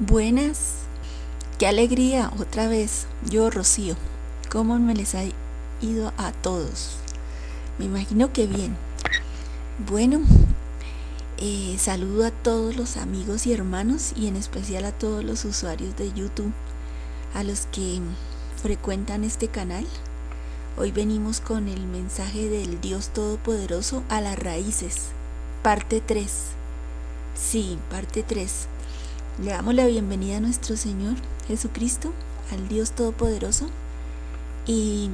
Buenas, qué alegría otra vez. Yo, Rocío, ¿cómo me les ha ido a todos? Me imagino que bien. Bueno, eh, saludo a todos los amigos y hermanos y en especial a todos los usuarios de YouTube, a los que frecuentan este canal. Hoy venimos con el mensaje del Dios Todopoderoso a las raíces, parte 3. Sí, parte 3 le damos la bienvenida a nuestro Señor Jesucristo, al Dios Todopoderoso. Y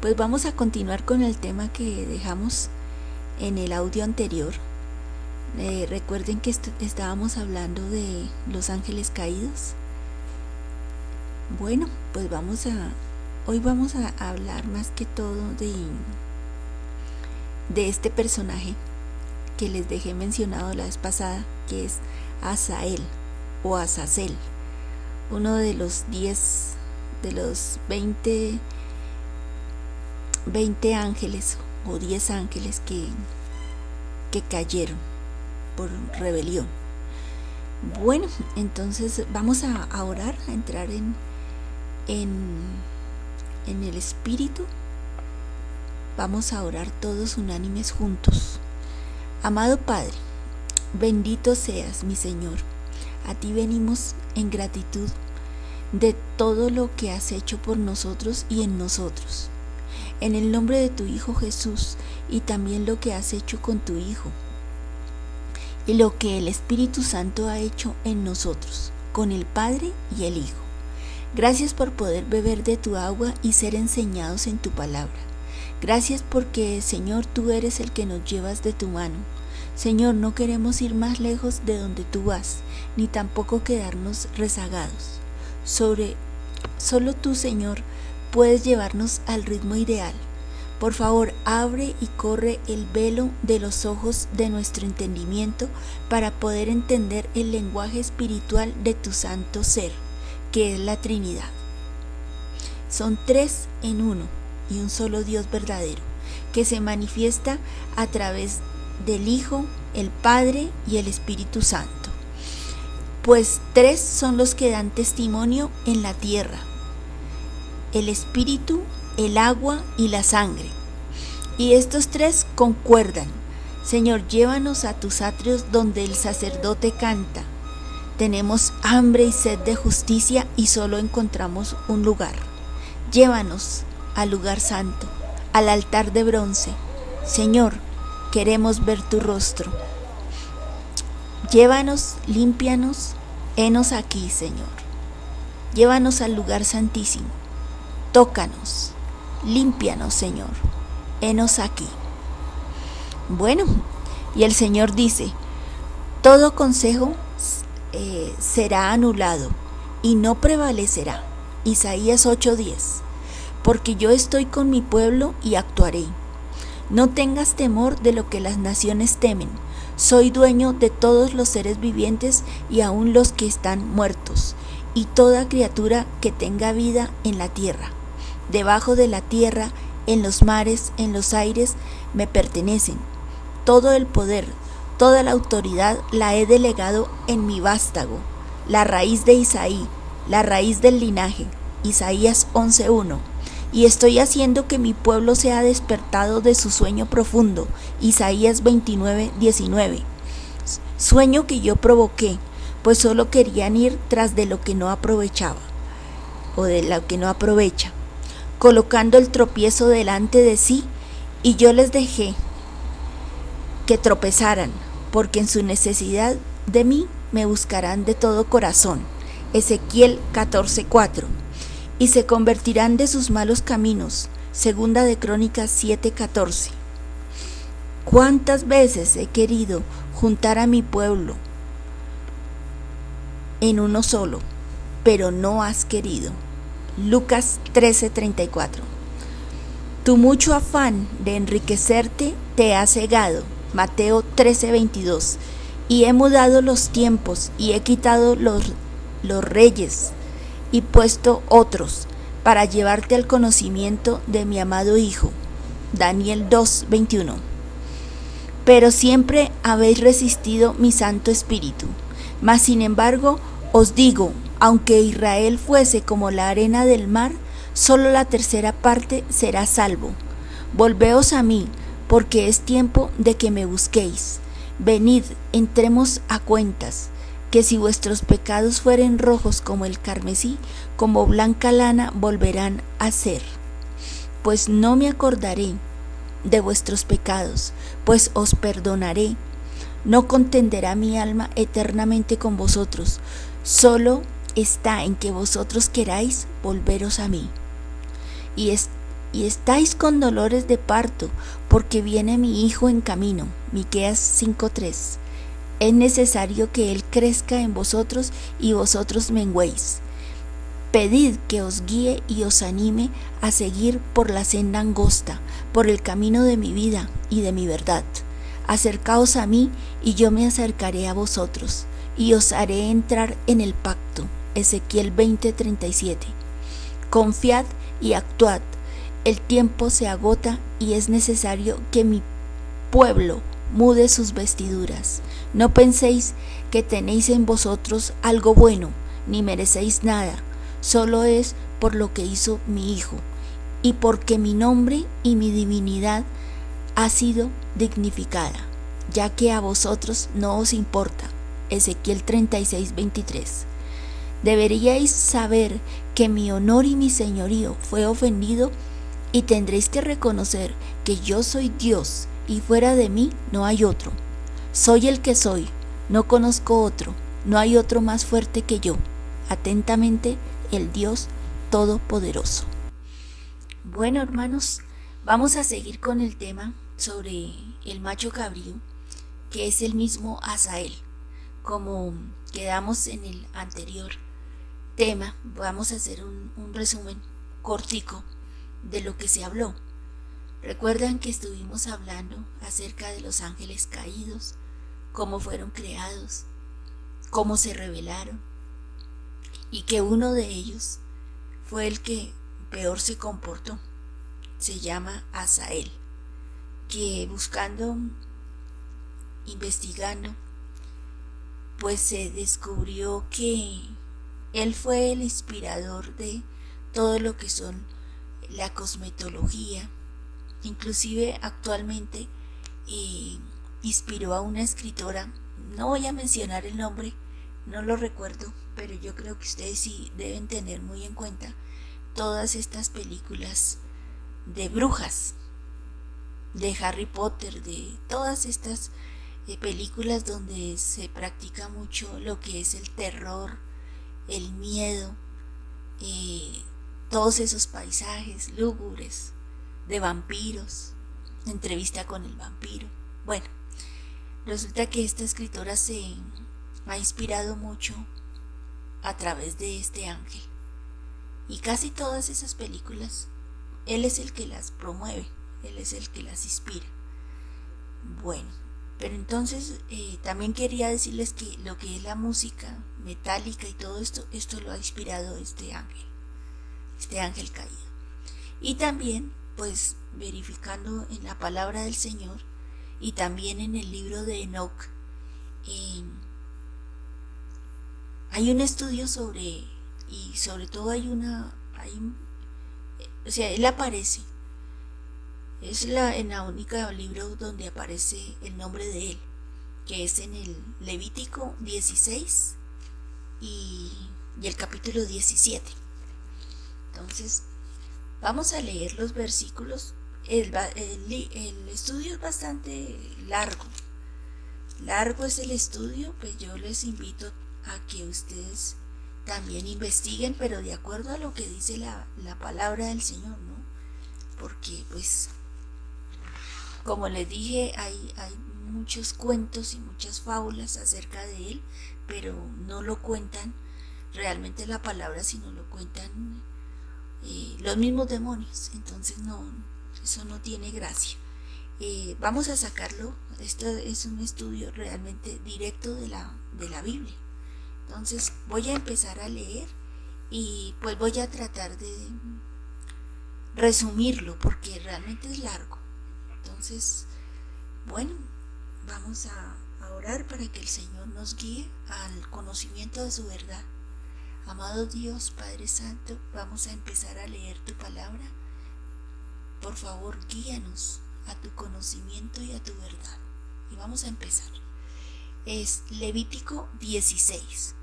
pues vamos a continuar con el tema que dejamos en el audio anterior. Eh, recuerden que estábamos hablando de los ángeles caídos. Bueno, pues vamos a, hoy vamos a hablar más que todo de, de este personaje que les dejé mencionado la vez pasada, que es Asael o Azazel, uno de los 10, de los 20, 20 ángeles o 10 ángeles que, que cayeron por rebelión. Bueno, entonces vamos a, orar, a entrar en, en, en el Espíritu. Vamos a orar todos unánimes juntos. Amado Padre, Bendito seas, mi Señor. A ti venimos en gratitud de todo lo que has hecho por nosotros y en nosotros. En el nombre de tu Hijo Jesús y también lo que has hecho con tu Hijo. Y lo que el Espíritu Santo ha hecho en nosotros, con el Padre y el Hijo. Gracias por poder beber de tu agua y ser enseñados en tu palabra. Gracias porque, Señor, tú eres el que nos llevas de tu mano Señor, no queremos ir más lejos de donde tú vas, ni tampoco quedarnos rezagados. Sobre solo tú, Señor, puedes llevarnos al ritmo ideal. Por favor, abre y corre el velo de los ojos de nuestro entendimiento para poder entender el lenguaje espiritual de tu santo ser, que es la Trinidad. Son tres en uno y un solo Dios verdadero, que se manifiesta a través de del Hijo, el Padre y el Espíritu Santo. Pues tres son los que dan testimonio en la tierra, el Espíritu, el agua y la sangre. Y estos tres concuerdan. Señor, llévanos a tus atrios donde el sacerdote canta. Tenemos hambre y sed de justicia y solo encontramos un lugar. Llévanos al lugar santo, al altar de bronce. Señor, queremos ver tu rostro. Llévanos, límpianos, henos aquí, Señor. Llévanos al lugar santísimo. Tócanos, límpianos, Señor. Henos aquí. Bueno, y el Señor dice, todo consejo eh, será anulado y no prevalecerá. Isaías 8:10, porque yo estoy con mi pueblo y actuaré no tengas temor de lo que las naciones temen. Soy dueño de todos los seres vivientes y aun los que están muertos, y toda criatura que tenga vida en la tierra. Debajo de la tierra, en los mares, en los aires, me pertenecen. Todo el poder, toda la autoridad la he delegado en mi vástago, la raíz de Isaí, la raíz del linaje. Isaías 11.1 y estoy haciendo que mi pueblo sea despertado de su sueño profundo. Isaías 29, 19. Sueño que yo provoqué, pues solo querían ir tras de lo que no aprovechaba, o de lo que no aprovecha, colocando el tropiezo delante de sí, y yo les dejé que tropezaran, porque en su necesidad de mí me buscarán de todo corazón. Ezequiel 14:4 y se convertirán de sus malos caminos. Segunda de Crónicas 7:14. ¿Cuántas veces he querido juntar a mi pueblo en uno solo, pero no has querido? Lucas 13:34. Tu mucho afán de enriquecerte te ha cegado. Mateo 13:22. Y he mudado los tiempos y he quitado los, los reyes y puesto otros para llevarte al conocimiento de mi amado Hijo. Daniel 2:21. pero siempre habéis resistido mi Santo Espíritu. Mas sin embargo, os digo, aunque Israel fuese como la arena del mar, solo la tercera parte será salvo. Volveos a mí, porque es tiempo de que me busquéis. Venid, entremos a cuentas, que si vuestros pecados fueren rojos como el carmesí, como blanca lana volverán a ser. Pues no me acordaré de vuestros pecados, pues os perdonaré. No contenderá mi alma eternamente con vosotros, solo está en que vosotros queráis volveros a mí. Y, y estáis con dolores de parto, porque viene mi hijo en camino. Miqueas 5:3. Es necesario que él crezca en vosotros y vosotros menguéis. Pedid que os guíe y os anime a seguir por la senda angosta, por el camino de mi vida y de mi verdad. Acercaos a mí y yo me acercaré a vosotros y os haré entrar en el pacto. Ezequiel 20:37. Confiad y actuad. El tiempo se agota y es necesario que mi pueblo mude sus vestiduras. No penséis que tenéis en vosotros algo bueno, ni merecéis nada solo es por lo que hizo mi Hijo y porque mi nombre y mi divinidad ha sido dignificada, ya que a vosotros no os importa. Ezequiel 36, 23. Deberíais saber que mi honor y mi señorío fue ofendido y tendréis que reconocer que yo soy Dios y fuera de mí no hay otro. Soy el que soy, no conozco otro, no hay otro más fuerte que yo. Atentamente, el Dios Todopoderoso. Bueno, hermanos, vamos a seguir con el tema sobre el macho cabrío, que es el mismo Asael. Como quedamos en el anterior tema, vamos a hacer un, un resumen cortico de lo que se habló. Recuerdan que estuvimos hablando acerca de los ángeles caídos, cómo fueron creados, cómo se revelaron, y que uno de ellos fue el que peor se comportó. Se llama Asael, que buscando, investigando, pues se descubrió que él fue el inspirador de todo lo que son la cosmetología, inclusive actualmente eh, inspiró a una escritora, no voy a mencionar el nombre, no lo recuerdo, pero yo creo que ustedes sí deben tener muy en cuenta todas estas películas de brujas, de Harry Potter, de todas estas eh, películas donde se practica mucho lo que es el terror, el miedo, eh, todos esos paisajes lúgubres de vampiros, entrevista con el vampiro. Bueno, resulta que esta escritora se ha inspirado mucho a través de este ángel. Y casi todas esas películas, Él es el que las promueve, Él es el que las inspira. Bueno, pero entonces eh, también quería decirles que lo que es la música metálica y todo esto, esto lo ha inspirado este ángel, este ángel caído. Y también, pues, verificando en la palabra del Señor y también en el libro de Enoch, hay un estudio sobre, y sobre todo hay una, hay, o sea, él aparece. Es la, en la única libro donde aparece el nombre de él, que es en el Levítico 16 y, el capítulo 17. Entonces, vamos a leer los versículos. El, el, estudio es bastante largo. Largo es el estudio, pues yo les invito a que ustedes también investiguen, pero de acuerdo a lo que dice la, palabra del Señor, ¿no? Porque pues, como les dije, hay, hay muchos cuentos y muchas fábulas acerca de él, pero no lo cuentan realmente la palabra, sino lo cuentan eh, los mismos demonios. Entonces no, eso no tiene gracia. Eh, vamos a sacarlo, esto es un estudio realmente directo de la, de la Biblia. Entonces voy a empezar a leer y pues voy a tratar de resumirlo porque realmente es largo. Entonces, bueno, vamos a, orar para que el Señor nos guíe al conocimiento de su verdad. Amado Dios, Padre Santo, vamos a empezar a leer tu palabra. Por favor, guíanos a tu conocimiento y a tu verdad. Y vamos a empezar. Es Levítico 16.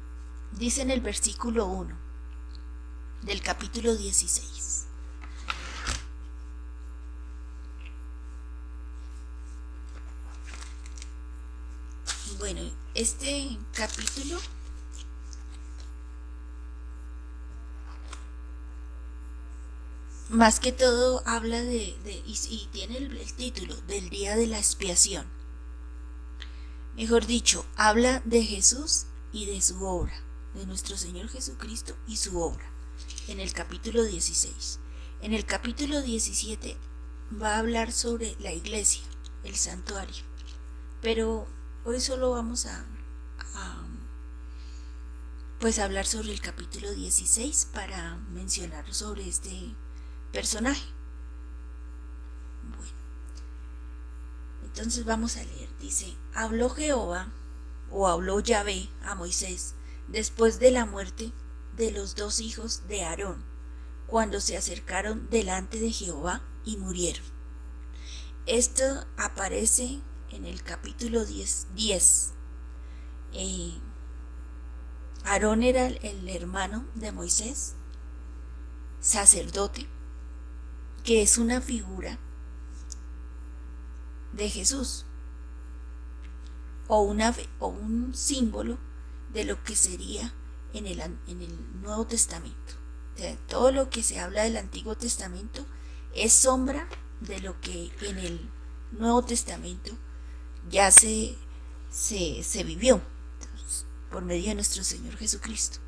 Dice en el versículo 1 del capítulo 16. Bueno, este capítulo más que todo habla de, y, tiene el, título del día de la expiación. Mejor dicho, habla de Jesús y de su obra, de nuestro Señor Jesucristo y su obra, en el capítulo 16. En el capítulo 17 va a hablar sobre la iglesia, el santuario, pero Hoy solo vamos a, pues hablar sobre el capítulo 16 para mencionar sobre este personaje. Bueno, entonces vamos a leer. Dice, habló Jehová o habló Yahvé a Moisés después de la muerte de los dos hijos de Aarón, cuando se acercaron delante de Jehová y murieron. Esto aparece en el capítulo 10, 10 eh, Aarón era el hermano de Moisés, sacerdote, que es una figura de Jesús o, una, o un símbolo de lo que sería en el, en el Nuevo Testamento. todo lo que se habla del Antiguo Testamento es sombra de lo que en el Nuevo Testamento ya se, se, vivió por medio de nuestro Señor Jesucristo.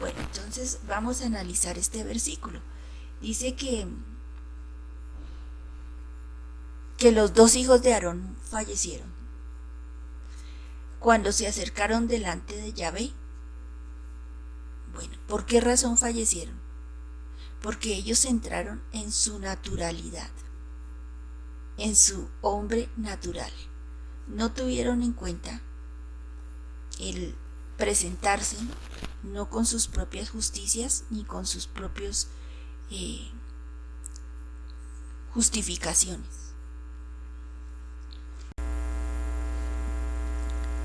Bueno, entonces vamos a analizar este versículo. Dice que, que los dos hijos de Aarón fallecieron. Cuando se acercaron delante de Yahvé, bueno, ¿por qué razón fallecieron? Porque ellos entraron en su naturalidad, en su hombre natural no tuvieron en cuenta el presentarse no con sus propias justicias ni con sus propios eh, justificaciones.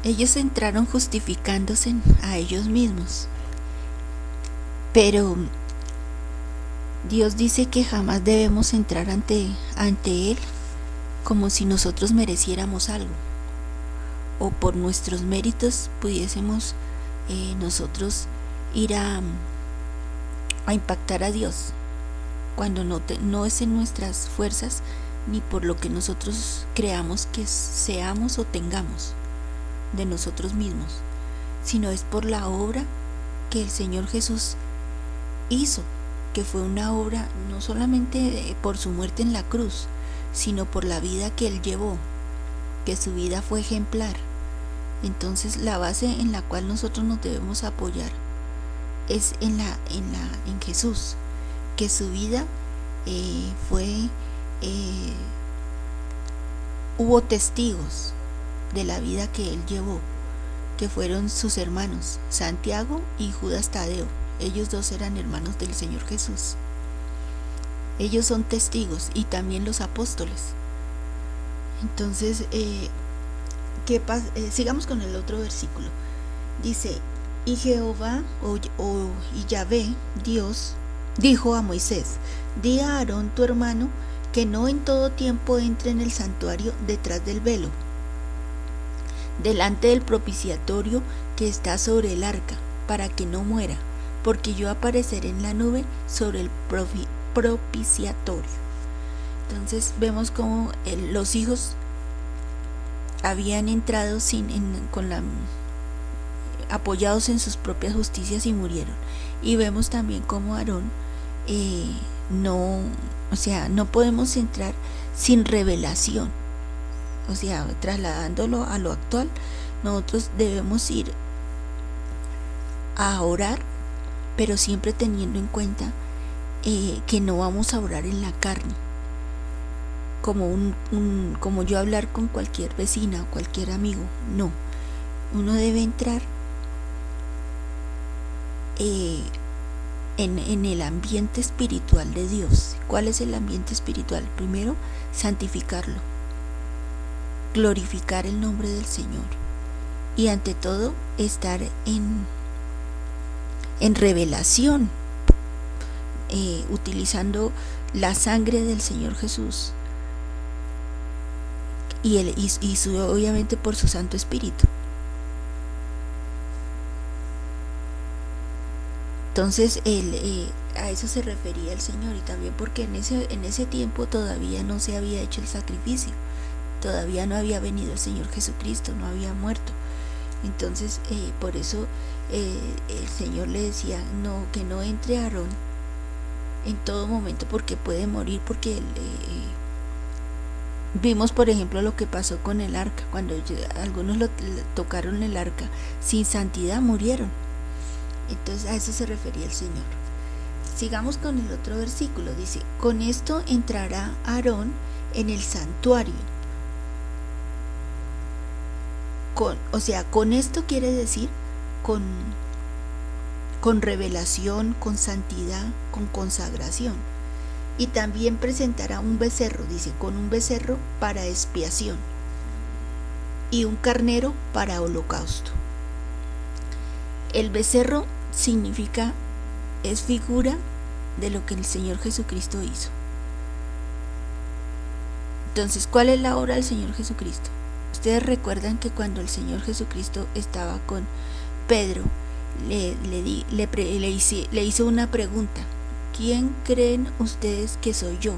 Ellos entraron justificándose a ellos mismos, pero Dios dice que jamás debemos entrar ante, ante Él como si nosotros mereciéramos algo o por nuestros méritos pudiésemos eh, nosotros ir a, a, impactar a Dios cuando no, no es en nuestras fuerzas ni por lo que nosotros creamos que seamos o tengamos de nosotros mismos, sino es por la obra que el Señor Jesús hizo, que fue una obra no solamente por su muerte en la cruz, sino por la vida que Él llevó, que su vida fue ejemplar. Entonces la base en la cual nosotros nos debemos apoyar es en, la, en, la, en Jesús, que su vida eh, fue, eh, hubo testigos de la vida que él llevó, que fueron sus hermanos, Santiago y Judas Tadeo. Ellos dos eran hermanos del Señor Jesús. Ellos son testigos y también los apóstoles. Entonces, eh, ¿qué eh, sigamos con el otro versículo. Dice, y Jehová o, y Yahvé, Dios, dijo a Moisés, di a Aarón tu hermano que no en todo tiempo entre en el santuario detrás del velo, delante del propiciatorio que está sobre el arca, para que no muera, porque yo apareceré en la nube sobre el propiciatorio. Entonces vemos como los hijos habían entrado sin, con la, apoyados en sus propias justicias y murieron. Y vemos también como Aarón eh, no, o sea, no podemos entrar sin revelación. O sea, trasladándolo a lo actual, nosotros debemos ir a orar, pero siempre teniendo en cuenta eh, que no vamos a orar en la carne, como un, como yo hablar con cualquier vecina o cualquier amigo, no. Uno debe entrar eh, en, en, el ambiente espiritual de Dios. ¿Cuál es el ambiente espiritual? Primero, santificarlo, glorificar el nombre del Señor y ante todo estar en, en revelación, eh, utilizando la sangre del Señor Jesús y, el, y, su, obviamente por su Santo Espíritu. Entonces él, eh, a eso se refería el Señor y también porque en ese, en ese tiempo todavía no se había hecho el sacrificio, todavía no había venido el Señor Jesucristo, no había muerto. Entonces eh, por eso eh, el Señor le decía no que no entre Aarón en todo momento porque puede morir porque Vimos, por ejemplo, lo que pasó con el arca. Cuando algunos lo, tocaron el arca sin santidad, murieron. Entonces a eso se refería el Señor. Sigamos con el otro versículo. Dice, con esto entrará Aarón en el santuario. O sea, con esto quiere decir con, con revelación, con santidad, con consagración y también presentará un becerro, dice, con un becerro para expiación y un carnero para holocausto. El becerro significa, es figura de lo que el Señor Jesucristo hizo. Entonces, ¿cuál es la obra del Señor Jesucristo? Ustedes recuerdan que cuando el Señor Jesucristo estaba con Pedro, le, le, le hizo una pregunta ¿quién creen ustedes que soy yo?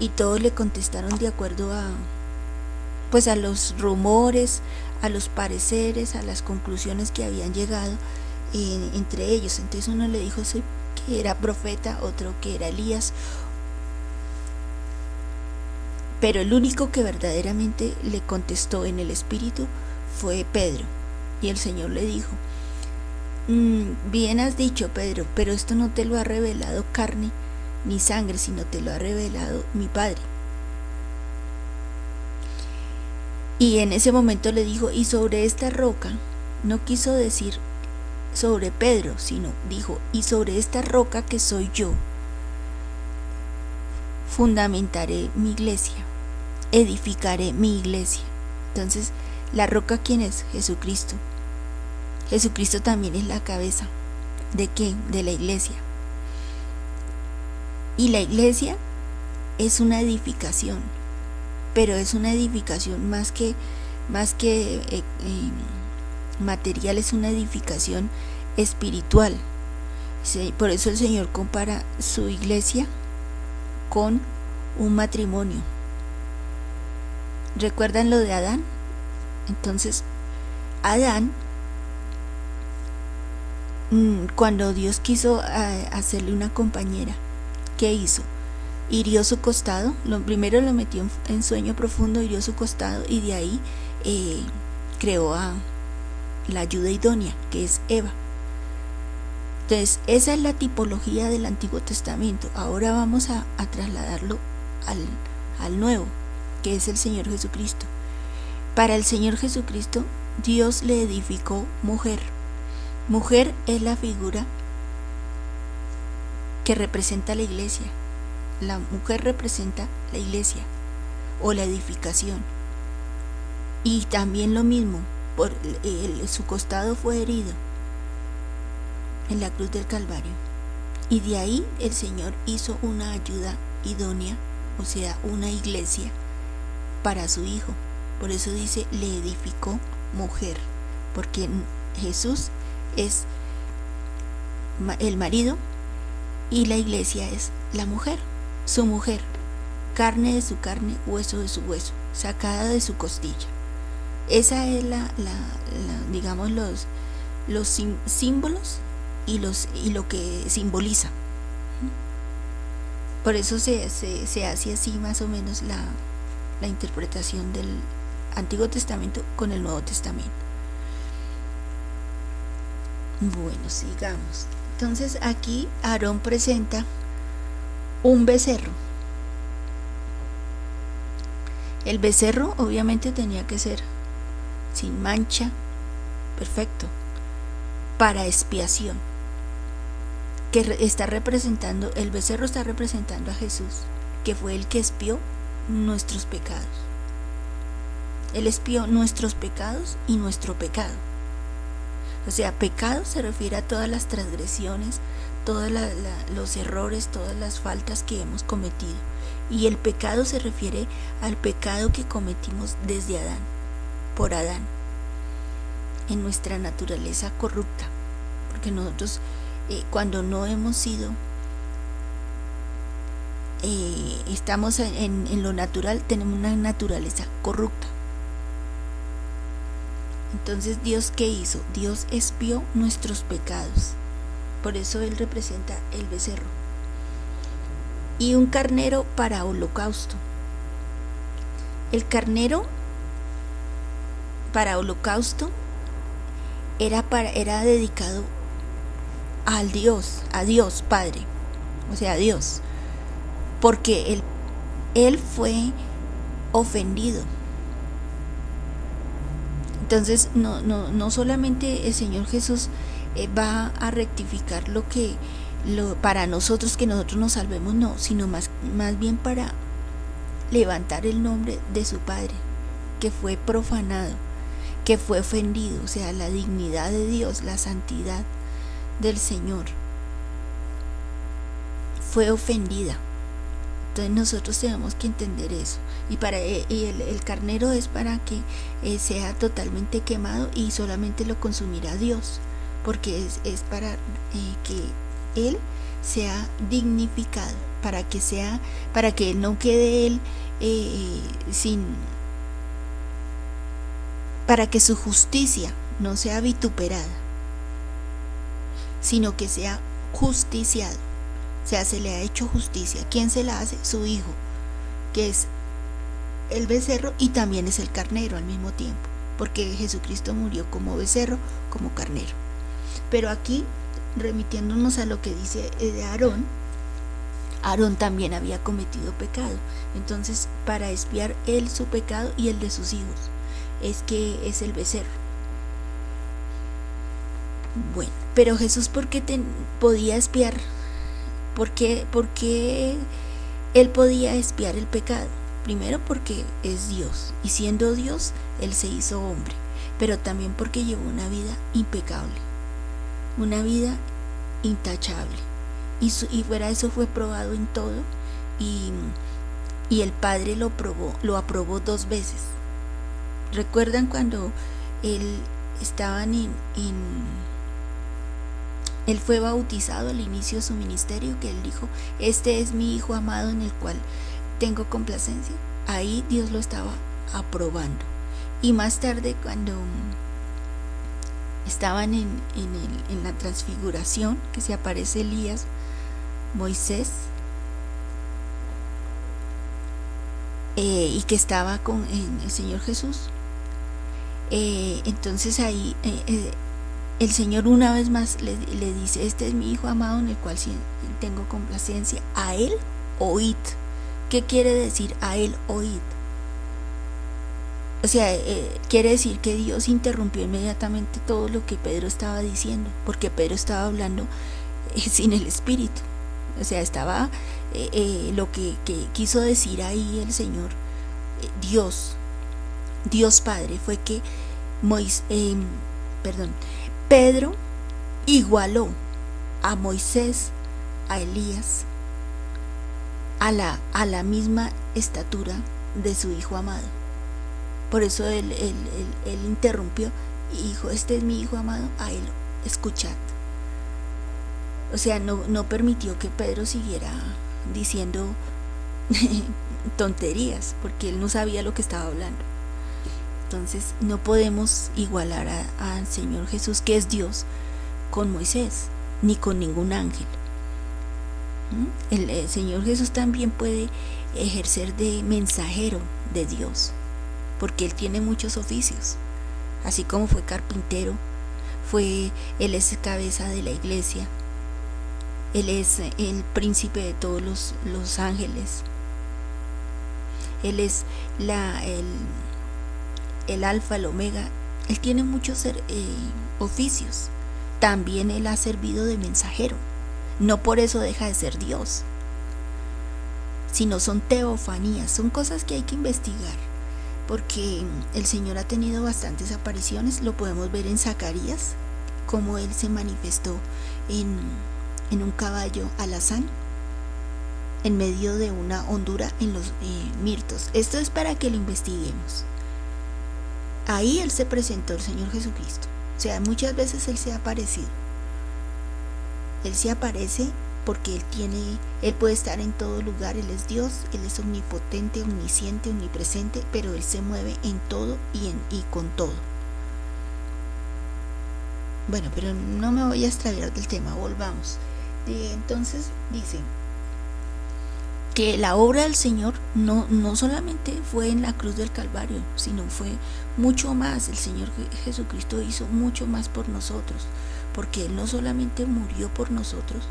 Y todos le contestaron de acuerdo a pues a los rumores, a los pareceres, a las conclusiones que habían llegado entre ellos. Entonces uno le dijo que era profeta, otro que era Elías. Pero el único que verdaderamente le contestó en el espíritu fue Pedro. Y el Señor le dijo, Mm, bien has dicho, Pedro, pero esto no te lo ha revelado carne ni sangre, sino te lo ha revelado mi Padre. Y en ese momento le dijo, y sobre esta roca, no quiso decir sobre Pedro, sino dijo, y sobre esta roca que soy yo, fundamentaré mi iglesia, edificaré mi iglesia. Entonces, la roca, ¿quién es? Jesucristo. Jesucristo también es la cabeza. ¿De qué? De la iglesia. Y la iglesia es una edificación, pero es una edificación más que, más que eh, eh, material, es una edificación espiritual. Por eso el Señor compara su iglesia con un matrimonio. ¿Recuerdan lo de Adán? Entonces, Adán Mm, cuando Dios quiso eh, hacerle una compañera, ¿qué hizo? Hirió su costado, lo primero lo metió en, sueño profundo, hirió su costado y de ahí eh, creó a la ayuda idónea, que es Eva. Entonces, esa es la tipología del Antiguo Testamento. Ahora vamos a, trasladarlo al, al Nuevo, que es el Señor Jesucristo. Para el Señor Jesucristo, Dios le edificó mujer Mujer es la figura que representa la iglesia. La mujer representa la iglesia o la edificación. Y también lo mismo, por su costado fue herido en la cruz del Calvario. Y de ahí el Señor hizo una ayuda idónea, o sea, una iglesia para su Hijo. Por eso dice, le edificó mujer, porque Jesús es el marido y la iglesia es la mujer, su mujer, carne de su carne, hueso de su hueso, sacada de su costilla. Esa es la, digamos, los, los símbolos y, los, y lo que simboliza. Por eso se, se, se hace así más o menos la, la interpretación del Antiguo Testamento con el Nuevo Testamento. Bueno, sigamos. Entonces aquí Aarón presenta un becerro. El becerro obviamente tenía que ser sin mancha, perfecto, para expiación, que está representando, el becerro está representando a Jesús, que fue el que expió nuestros pecados. Él expió nuestros pecados y nuestro pecado. O sea, pecado se refiere a todas las transgresiones, todos los errores, todas las faltas que hemos cometido. Y el pecado se refiere al pecado que cometimos desde Adán, por Adán, en nuestra naturaleza corrupta. Porque nosotros eh, cuando no hemos sido, eh, estamos en, lo natural, tenemos una naturaleza corrupta. Entonces Dios qué hizo? Dios espió nuestros pecados. Por eso Él representa el becerro. Y un carnero para holocausto. El carnero para holocausto era, para, era dedicado al Dios, a Dios Padre, o sea, a Dios, porque él, él fue ofendido entonces, no, no, no solamente el Señor Jesús eh, va a rectificar lo que lo, para nosotros que nosotros nos salvemos, no, sino más, más bien para levantar el nombre de su Padre, que fue profanado, que fue ofendido, o sea, la dignidad de Dios, la santidad del Señor fue ofendida. Entonces nosotros tenemos que entender eso. Y, para, eh, el, carnero es para que eh, sea totalmente quemado y solamente lo consumirá Dios. Porque es, para eh, que Él sea dignificado, para que sea, para que no quede Él sin para que su justicia no sea vituperada, sino que sea justiciado. Sea, se le ha hecho justicia. ¿Quién se la hace? Su hijo, que es el becerro y también es el carnero al mismo tiempo, porque Jesucristo murió como becerro, como carnero. Pero aquí, remitiéndonos a lo que dice de Aarón, Aarón también había cometido pecado. Entonces, para espiar él su pecado y el de sus hijos, es que es el becerro. Bueno, pero Jesús, ¿por qué podía espiar ¿Por qué, él podía espiar el pecado? Primero porque es Dios y siendo Dios, Él se hizo hombre, pero también porque llevó una vida impecable, una vida intachable. Y, y fuera eso fue probado en todo y, el Padre lo, probó, lo aprobó dos veces. ¿Recuerdan cuando él estaban en él fue bautizado al inicio de su ministerio, que él dijo, este es mi Hijo amado en el cual tengo complacencia. Ahí Dios lo estaba aprobando. Y más tarde, cuando estaban en, la transfiguración, que se aparece Elías, Moisés, eh, y que estaba con el Señor Jesús, eh, entonces ahí eh, el Señor una vez más le, dice, este es mi Hijo amado en el cual tengo complacencia, a Él oíd. ¿Qué quiere decir a Él oíd? O sea, eh, quiere decir que Dios interrumpió inmediatamente todo lo que Pedro estaba diciendo, porque Pedro estaba hablando eh, sin el Espíritu. O sea, estaba eh, lo que, quiso decir ahí el Señor, Dios, Dios Padre, fue que Moisés, perdón, Pedro igualó a Moisés, a Elías, a la, a la misma estatura de su hijo amado. Por eso él, interrumpió y dijo, este es mi hijo amado, a él escuchad. O sea, no, no permitió que Pedro siguiera diciendo tonterías, porque él no sabía lo que estaba hablando. Entonces no podemos igualar al Señor Jesús, que es Dios, con Moisés, ni con ningún ángel. ¿Mm? El, Señor Jesús también puede ejercer de mensajero de Dios, porque Él tiene muchos oficios, así como fue carpintero, fue, Él es cabeza de la iglesia, Él es el príncipe de todos los, los ángeles, Él es la, el, el alfa, el omega. Él tiene muchos eh, oficios. También Él ha servido de mensajero. No por eso deja de ser Dios, sino son teofanías, son cosas que hay que investigar, porque el Señor ha tenido bastantes apariciones, lo podemos ver en Zacarías, como Él se manifestó en, un caballo alazán, en medio de una hondura en los eh, mirtos. Esto es para que lo investiguemos. Ahí Él se presentó, el Señor Jesucristo. O sea, muchas veces Él se ha aparecido. Él se aparece porque Él tiene, Él puede estar en todo lugar, Él es Dios, Él es omnipotente, omnisciente, omnipresente, pero Él se mueve en todo y, y con todo. Bueno, pero no me voy a extraviar del tema, volvamos. entonces dice, que la obra del Señor no, no solamente fue en la cruz del Calvario, sino fue mucho más. El Señor Jesucristo hizo mucho más por nosotros, porque Él no solamente murió por nosotros,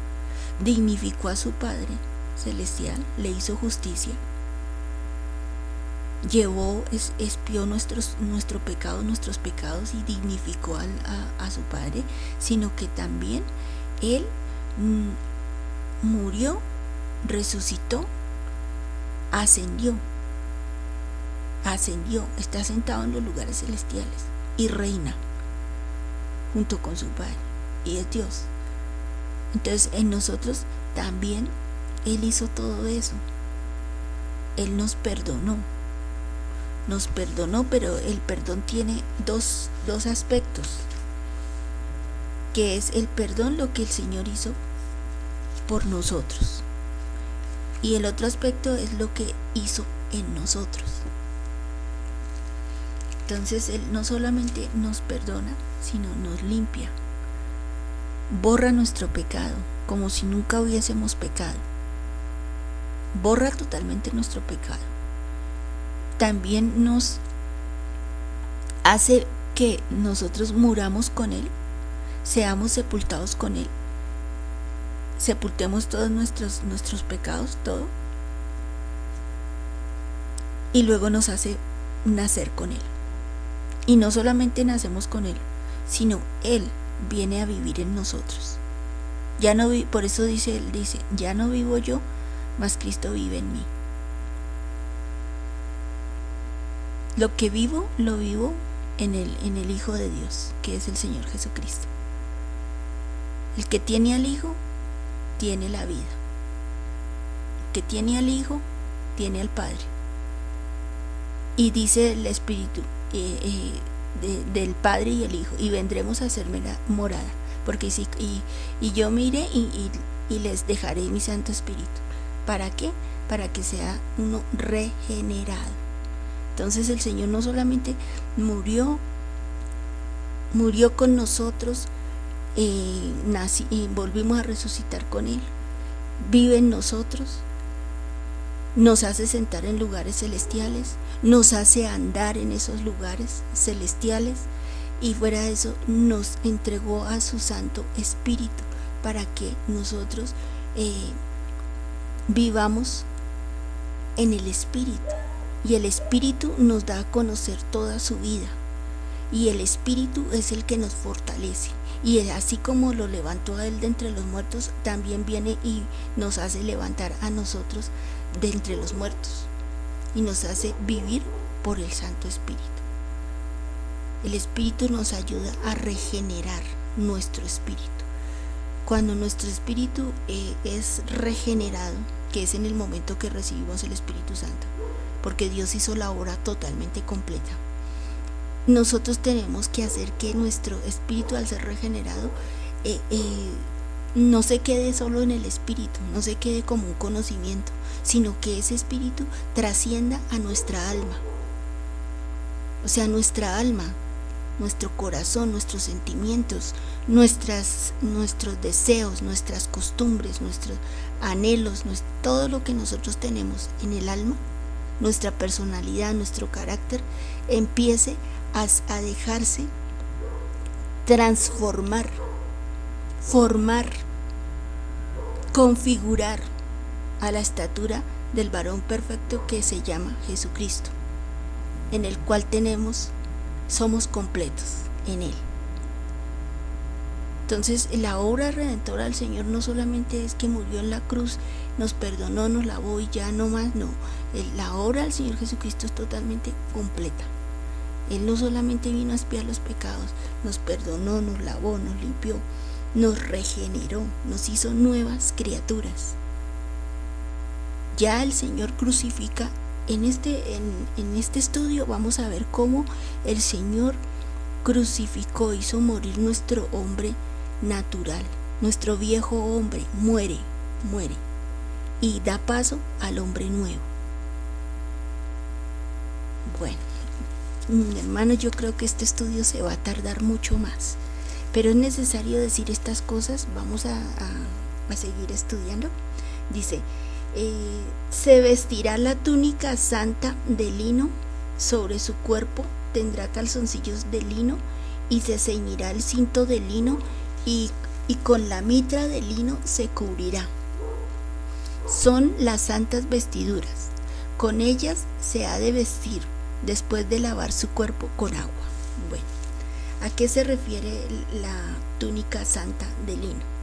dignificó a su Padre Celestial, le hizo justicia, llevó, espió nuestros, nuestro pecado, nuestros pecados y dignificó a, su Padre, sino que también Él mm, murió resucitó, ascendió, ascendió, está sentado en los lugares celestiales y reina junto con su Padre y es Dios. Entonces en nosotros también Él hizo todo eso. Él nos perdonó. Nos perdonó, pero el perdón tiene dos, dos aspectos. Que es el perdón lo que el Señor hizo por nosotros. Y el otro aspecto es lo que hizo en nosotros. Entonces Él no solamente nos perdona, sino nos limpia. Borra nuestro pecado, como si nunca hubiésemos pecado. Borra totalmente nuestro pecado. También nos hace que nosotros muramos con Él, seamos sepultados con Él sepultemos todos nuestros, nuestros pecados, todo, y luego nos hace nacer con Él. Y no solamente nacemos con Él, sino Él viene a vivir en nosotros. Ya no por eso dice Él, dice, ya no vivo yo, mas Cristo vive en mí. Lo que vivo, lo vivo en el, en el Hijo de Dios, que es el Señor Jesucristo. El que tiene al Hijo, tiene la vida. Que tiene al Hijo, tiene al Padre. Y dice el Espíritu eh, eh, del Padre y el Hijo, y vendremos a hacerme la morada. Porque si, y, yo mire y, y les dejaré mi Santo Espíritu. ¿Para qué? Para que sea uno regenerado. Entonces el Señor no solamente murió, murió con nosotros, y volvimos a resucitar con Él. Vive en nosotros, nos hace sentar en lugares celestiales, nos hace andar en esos lugares celestiales y fuera de eso nos entregó a su Santo Espíritu para que nosotros eh, vivamos en el Espíritu y el Espíritu nos da a conocer toda su vida y el Espíritu es el que nos fortalece. Y así como lo levantó a él de entre los muertos, también viene y nos hace levantar a nosotros de entre los muertos. Y nos hace vivir por el Santo Espíritu. El Espíritu nos ayuda a regenerar nuestro espíritu. Cuando nuestro espíritu eh, es regenerado, que es en el momento que recibimos el Espíritu Santo, porque Dios hizo la obra totalmente completa nosotros tenemos que hacer que nuestro espíritu al ser regenerado eh, eh, no se quede solo en el espíritu, no se quede como un conocimiento, sino que ese espíritu trascienda a nuestra alma. O sea, nuestra alma, nuestro corazón, nuestros sentimientos, nuestras, nuestros deseos, nuestras costumbres, nuestros anhelos, todo lo que nosotros tenemos en el alma, nuestra personalidad, nuestro carácter, empiece a dejarse transformar, formar, configurar a la estatura del varón perfecto que se llama Jesucristo, en el cual tenemos, somos completos en Él. Entonces la obra redentora del Señor no solamente es que murió en la cruz, nos perdonó, nos lavó y ya no más, no. La obra del Señor Jesucristo es totalmente completa. Él no solamente vino a espiar los pecados, nos perdonó, nos lavó, nos limpió, nos regeneró, nos hizo nuevas criaturas. Ya el Señor crucifica. En este, en, en este estudio vamos a ver cómo el Señor crucificó, hizo morir nuestro hombre natural. Nuestro viejo hombre muere, muere y da paso al hombre nuevo. Bueno, mm, hermano, yo creo que este estudio se va a tardar mucho más, pero es necesario decir estas cosas. Vamos a, seguir estudiando. Dice, eh, se vestirá la túnica santa de lino, sobre su cuerpo tendrá calzoncillos de lino y se ceñirá el cinto de lino y, con la mitra de lino se cubrirá. Son las santas vestiduras. Con ellas se ha de vestir después de lavar su cuerpo con agua. Bueno, ¿a qué se refiere la túnica santa de lino?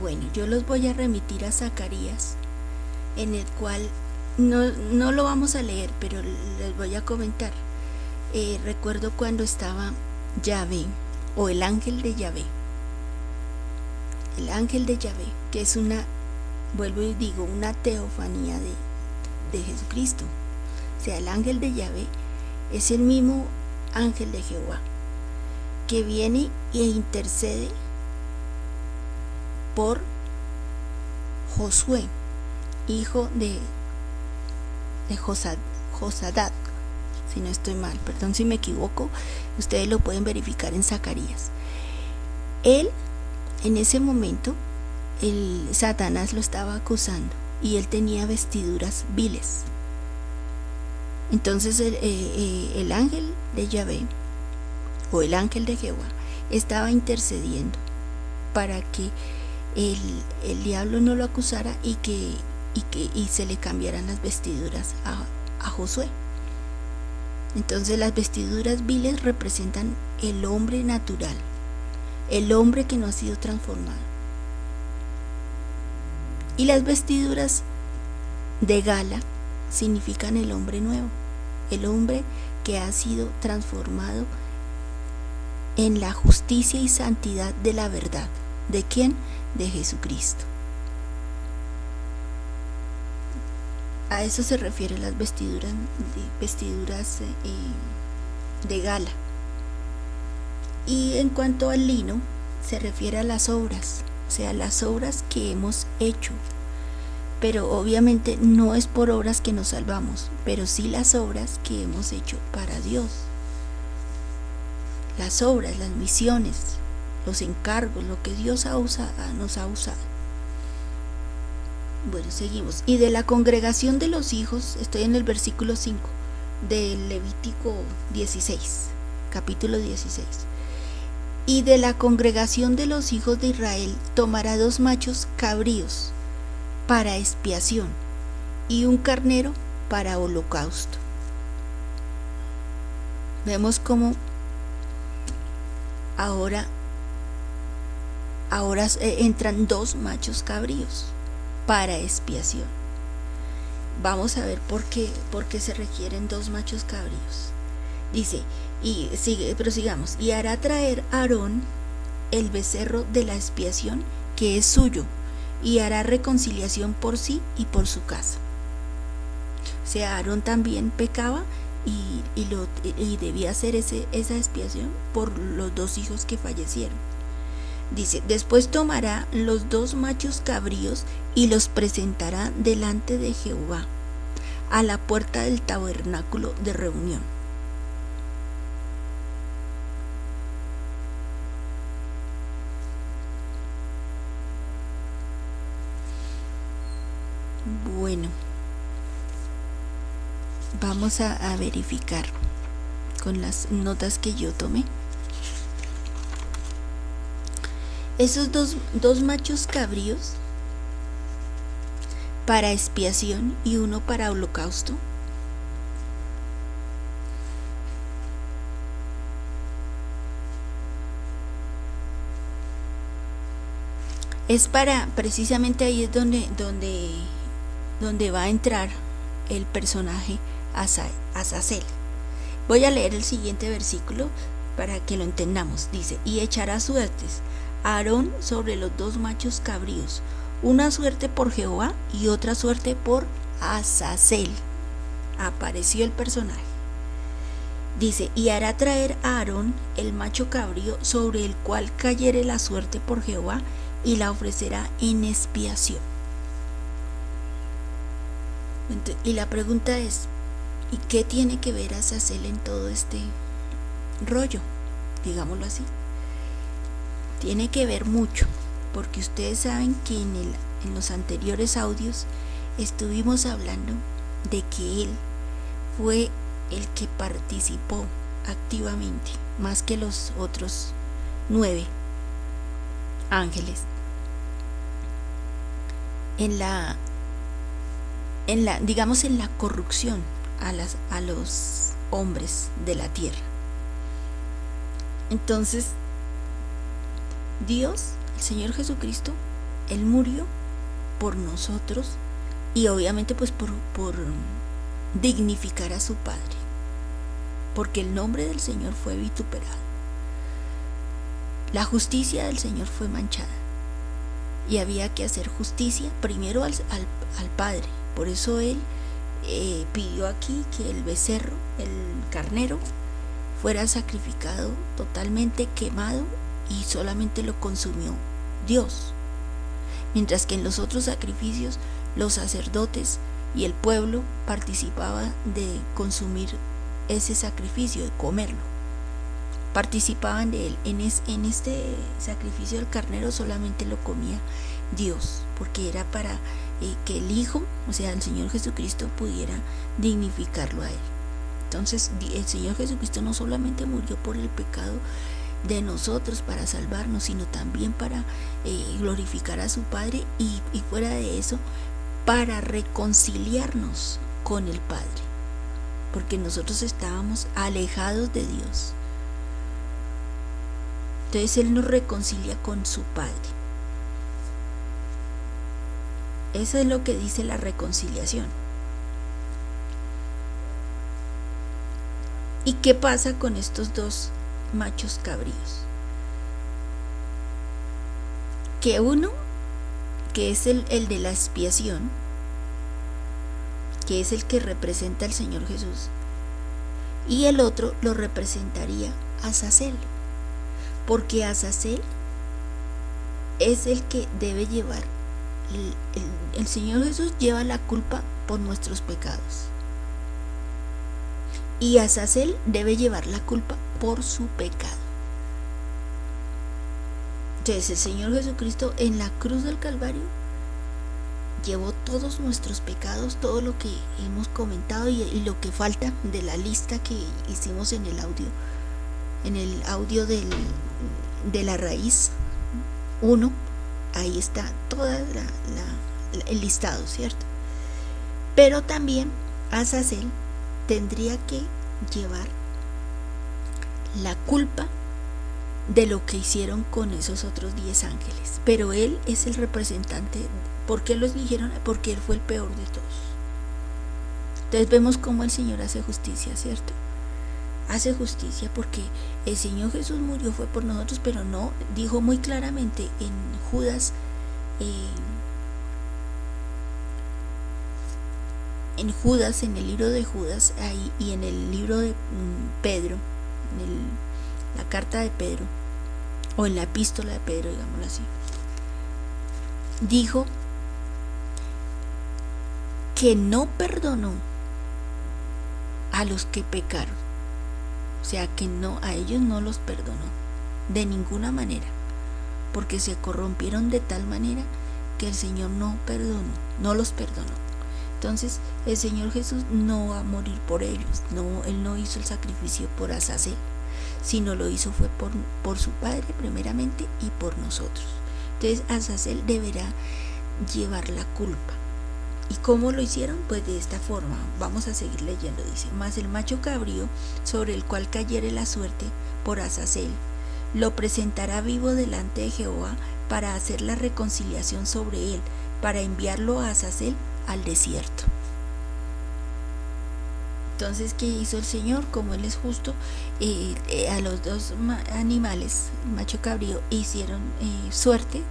Bueno, yo los voy a remitir a Zacarías, en el cual no, no lo vamos a leer, pero les voy a comentar. Eh, recuerdo cuando estaba Yahvé o el ángel de Yahvé. El ángel de Yahvé, que es una, vuelvo y digo, una teofanía de, de Jesucristo. O sea, el ángel de Yahvé es el mismo ángel de Jehová, que viene e intercede por Josué, hijo de, de Josadat, si no estoy mal, perdón si me equivoco, ustedes lo pueden verificar en Zacarías. Él, en ese momento, el Satanás lo estaba acusando y él tenía vestiduras viles. Entonces el, eh, eh, el ángel de Yahvé o el ángel de Jehová estaba intercediendo para que el, el, diablo no lo acusara y que, y que y se le cambiaran las vestiduras a, a Josué. Entonces las vestiduras viles representan el hombre natural, el hombre que no ha sido transformado. Y las vestiduras de gala significan el hombre nuevo, el hombre que ha sido transformado en la justicia y santidad de la verdad. ¿De quién? De Jesucristo. A eso se refiere las vestiduras, vestiduras eh, de gala. Y en cuanto al lino, se refiere a las obras, sea, las obras que hemos hecho. Pero obviamente no es por obras que nos salvamos, pero sí las obras que hemos hecho para Dios. Las obras, las misiones, los encargos, lo que Dios ha usado, nos ha usado. Bueno, seguimos. Y de la congregación de los hijos, estoy en el versículo 5 del Levítico 16, capítulo 16. Y de la congregación de los hijos de Israel tomará dos machos cabríos para expiación y un carnero para holocausto. Vemos cómo ahora ahora eh, entran dos machos cabríos para expiación. Vamos a ver por qué, por qué se requieren dos machos cabríos. Dice, y sigue, prosigamos, y hará traer Aarón el becerro de la expiación que es suyo, y hará reconciliación por sí y por su casa. O sea, Aarón también pecaba y, y, lo, y debía hacer ese, esa expiación por los dos hijos que fallecieron. Dice, después tomará los dos machos cabríos y los presentará delante de Jehová, a la puerta del tabernáculo de reunión. Bueno, vamos a, verificar con las notas que yo tomé. Esos dos, dos machos cabríos para expiación y uno para holocausto. Es para, precisamente ahí es donde, donde, donde va a entrar el personaje Azazel. Voy a leer el siguiente versículo para que lo entendamos. Dice, y echará suertes a Aarón sobre los dos machos cabríos, una suerte por Jehová y otra suerte por Azazel. Apareció el personaje. Dice, y hará traer a Aarón el macho cabrío sobre el cual cayere la suerte por Jehová y la ofrecerá en expiación. Y la pregunta es, ¿y qué tiene que ver Azazel en todo este rollo? Digámoslo así. Tiene que ver mucho, porque ustedes saben que en, en los anteriores audios estuvimos hablando de que él fue el que participó activamente, más que los otros nueve ángeles, en la, en la digamos, en la corrupción a, las, a los hombres de la tierra. Entonces, Dios, el Señor Jesucristo, Él murió por nosotros y obviamente pues por, por dignificar a su Padre, porque el nombre del Señor fue vituperado. La justicia del Señor fue manchada y había que hacer justicia primero al, al, Padre. Por eso Él eh, pidió aquí que el becerro, el carnero, fuera sacrificado totalmente quemado y solamente lo consumió Dios. Mientras que en los otros sacrificios los sacerdotes y el pueblo participaban de consumir ese sacrificio, de comerlo. Participaban de él. En, en este sacrificio del carnero solamente lo comía Dios, porque era para que el Hijo, o sea, el Señor Jesucristo, pudiera dignificarlo a él. Entonces el Señor Jesucristo no solamente murió por el pecado de nosotros para salvarnos, sino también para eh, glorificar a su Padre y, y fuera de eso, para reconciliarnos con el Padre, porque nosotros estábamos alejados de Dios. Entonces Él nos reconcilia con su Padre. Eso es lo que dice la reconciliación. ¿Y qué pasa con estos dos machos cabríos? Que uno, que es el, el de la expiación, que es el que representa al Señor Jesús, y el otro lo representaría Azazel, porque Azazel es el que debe llevar, el, Señor Jesús lleva la culpa por nuestros pecados y Azazel debe llevar la culpa por su pecado. Entonces el Señor Jesucristo en la cruz del Calvario llevó todos nuestros pecados, todo lo que hemos comentado y, lo que falta de la lista que hicimos en el audio, en el audio del, de la raíz 1, ahí está todo el listado, ¿cierto? Pero también Azazel tendría que llevar la culpa de lo que hicieron con esos otros 10 ángeles. Pero él es el representante. ¿Por qué los dijeron? Porque él fue el peor de todos. Entonces vemos cómo el Señor hace justicia, ¿cierto? Hace justicia porque el Señor Jesús murió fue por nosotros, pero no, dijo muy claramente en Judas, eh, en Judas, en el libro de Judas ahí, y en el libro de mm, Pedro, en la carta de Pedro, o en la epístola de Pedro, digámoslo así, dijo que no perdonó a los que pecaron. O sea, que no a ellos no los perdonó de ninguna manera, porque se corrompieron de tal manera que el Señor no perdonó, no los perdonó. Entonces el Señor Jesús no va a morir por ellos, no, Él no hizo el sacrificio por Azazel, sino lo hizo fue por, por su Padre primeramente y por nosotros. Entonces Azazel deberá llevar la culpa. ¿Y cómo lo hicieron? Pues de esta forma. Vamos a seguir leyendo. Dice, más el macho cabrío sobre el cual cayere la suerte por Azazel, lo presentará vivo delante de Jehová para hacer la reconciliación sobre él, para enviarlo a Azazel al desierto. Entonces, ¿qué hizo el Señor? Como Él es justo, eh, eh, a los dos animales, macho cabrío, hicieron eh, suerte,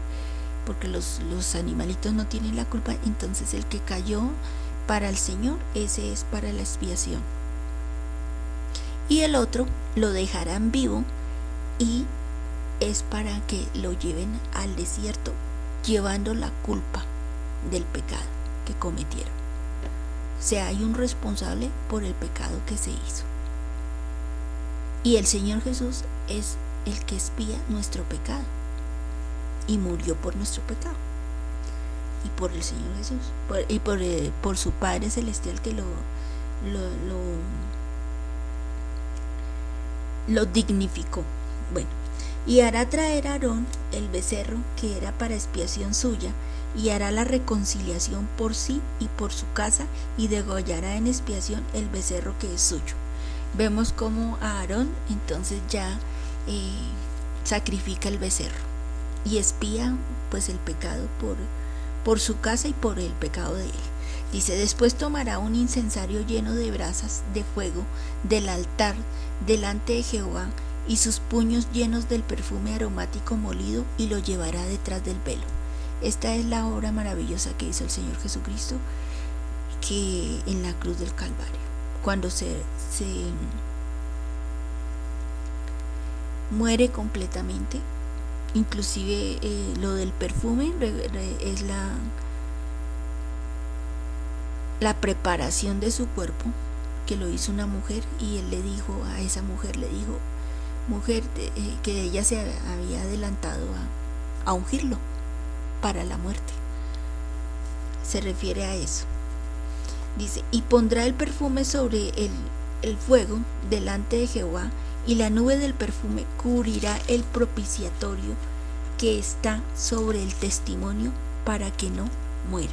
porque los, los animalitos no tienen la culpa, entonces el que cayó para el Señor, ese es para la expiación. Y el otro lo dejarán vivo y es para que lo lleven al desierto, llevando la culpa del pecado que cometieron. O sea, hay un responsable por el pecado que se hizo. Y el Señor Jesús es el que espía nuestro pecado y murió por nuestro pecado. Y por el Señor Jesús, y por, eh, por, su Padre Celestial que lo, lo, lo dignificó. Bueno, y hará traer a Aarón el becerro que era para expiación suya, y hará la reconciliación por sí y por su casa, y degollará en expiación el becerro que es suyo. Vemos como Aarón entonces ya eh, sacrifica el becerro y espía pues el pecado por, por su casa y por el pecado de él. Dice, después tomará un incensario lleno de brasas de fuego del altar delante de Jehová y sus puños llenos del perfume aromático molido y lo llevará detrás del velo. Esta es la obra maravillosa que hizo el Señor Jesucristo que en la cruz del Calvario, cuando se, se muere completamente, inclusive eh, lo del perfume es la la preparación de su cuerpo que lo hizo una mujer y él le dijo a esa mujer le dijo mujer eh, que ella se había adelantado a, a ungirlo para la muerte. Se refiere a eso. Dice, y pondrá el perfume sobre el, el fuego delante de Jehová, y la nube del perfume cubrirá el propiciatorio que está sobre el testimonio para que no muera.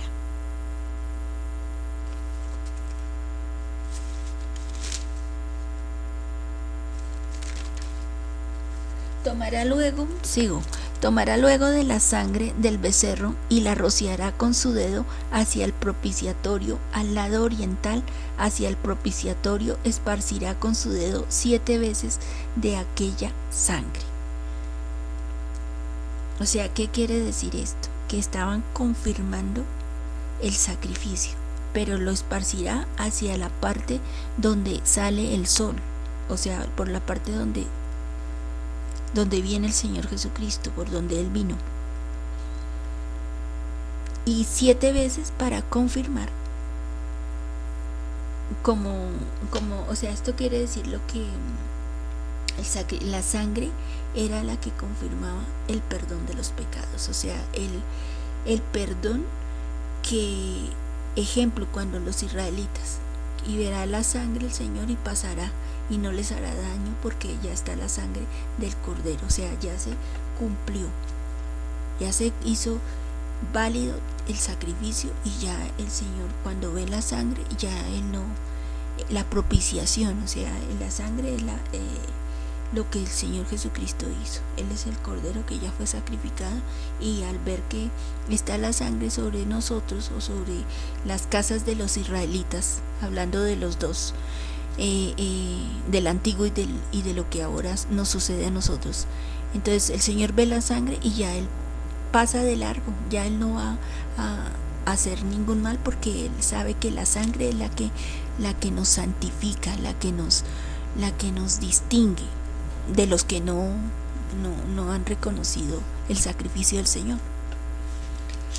Tomará luego, sigo, tomará luego de la sangre del becerro y la rociará con su dedo hacia el propiciatorio, al lado oriental, hacia el propiciatorio, esparcirá con su dedo siete veces de aquella sangre. O sea, ¿qué quiere decir esto? Que estaban confirmando el sacrificio, pero lo esparcirá hacia la parte donde sale el sol, o sea, por la parte donde donde viene el Señor Jesucristo, por donde Él vino. Y siete veces para confirmar, como, como, o sea, esto quiere decir lo que la sangre era la que confirmaba el perdón de los pecados, o sea, el, el perdón que, ejemplo, cuando los israelitas, y verá la sangre el Señor y pasará y no les hará daño porque ya está la sangre del cordero, o sea, ya se cumplió, ya se hizo válido el sacrificio y ya el Señor cuando ve la sangre, ya Él no, la propiciación, o sea, la sangre es la, eh, lo que el Señor Jesucristo hizo. Él es el Cordero que ya fue sacrificado y al ver que está la sangre sobre nosotros o sobre las casas de los israelitas, hablando de los dos, eh, eh, del antiguo y, del, y de lo que ahora nos sucede a nosotros. Entonces el Señor ve la sangre y ya Él pasa de largo, ya Él no va a, hacer ningún mal porque Él sabe que la sangre es la que, la que nos santifica, la que nos, la que nos distingue de los que no, no, no han reconocido el sacrificio del Señor.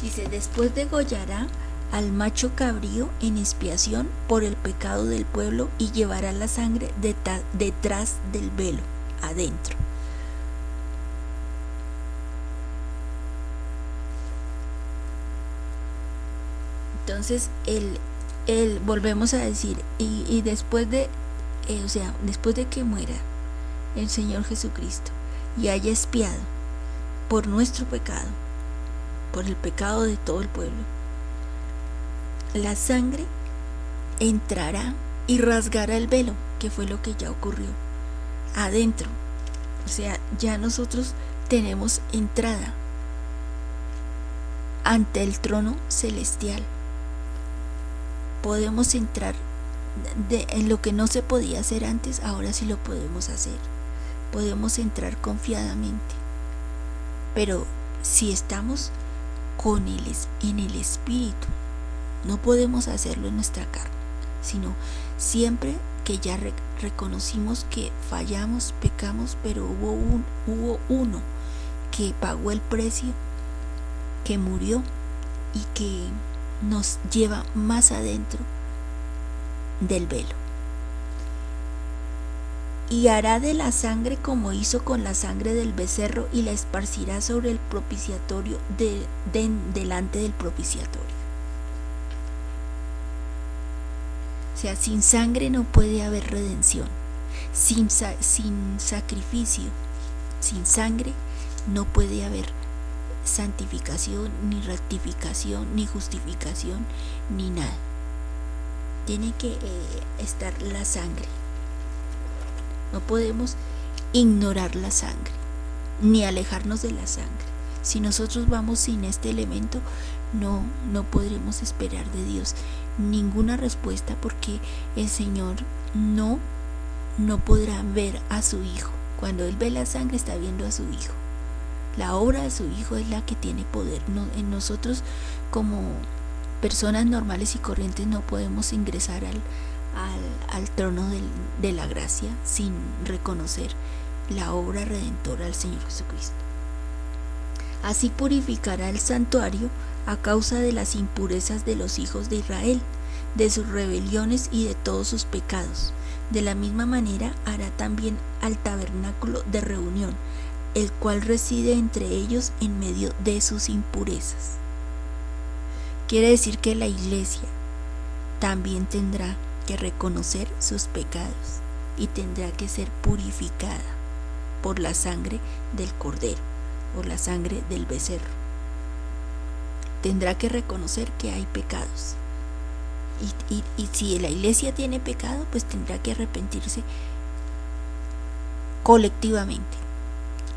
Dice, después degollará al macho cabrío en expiación por el pecado del pueblo y llevará la sangre detrás del velo, adentro. Entonces, el, el, volvemos a decir, y, después de, eh, o sea, después de que muera el Señor Jesucristo y haya expiado por nuestro pecado, por el pecado de todo el pueblo, la sangre entrará y rasgará el velo, que fue lo que ya ocurrió, adentro. O sea, ya nosotros tenemos entrada ante el trono celestial. Podemos entrar de, en lo que no se podía hacer antes, ahora sí lo podemos hacer. Podemos entrar confiadamente. Pero si estamos con el, en el espíritu, no podemos hacerlo en nuestra carne, sino siempre que ya reconocimos que fallamos, pecamos, pero hubo, un, hubo uno que pagó el precio, que murió y que nos lleva más adentro del velo. Y hará de la sangre como hizo con la sangre del becerro y la esparcirá sobre el propiciatorio de, delante del propiciatorio. Sea, sin sangre no puede haber redención. Sin, sin sacrificio, sin sangre, no puede haber santificación, ni rectificación, ni justificación, ni nada. Tiene que eh, estar la sangre. No podemos ignorar la sangre, ni alejarnos de la sangre. Si nosotros vamos sin este elemento, no, no podremos esperar de Dios ninguna respuesta porque el Señor no, no podrá ver a su Hijo. Cuando Él ve la sangre está viendo a su Hijo. La obra de su Hijo es la que tiene poder. en nosotros como personas normales y corrientes no podemos ingresar al, al, trono de la gracia sin reconocer la obra redentora del Señor Jesucristo. Así purificará el santuario a causa de las impurezas de los hijos de Israel, de sus rebeliones y de todos sus pecados. De la misma manera hará también al tabernáculo de reunión, el cual reside entre ellos en medio de sus impurezas. Quiere decir que la iglesia también tendrá que reconocer sus pecados y tendrá que ser purificada por la sangre del cordero, por la sangre del becerro tendrá que reconocer que hay pecados. Y, si la iglesia tiene pecado, pues tendrá que arrepentirse colectivamente.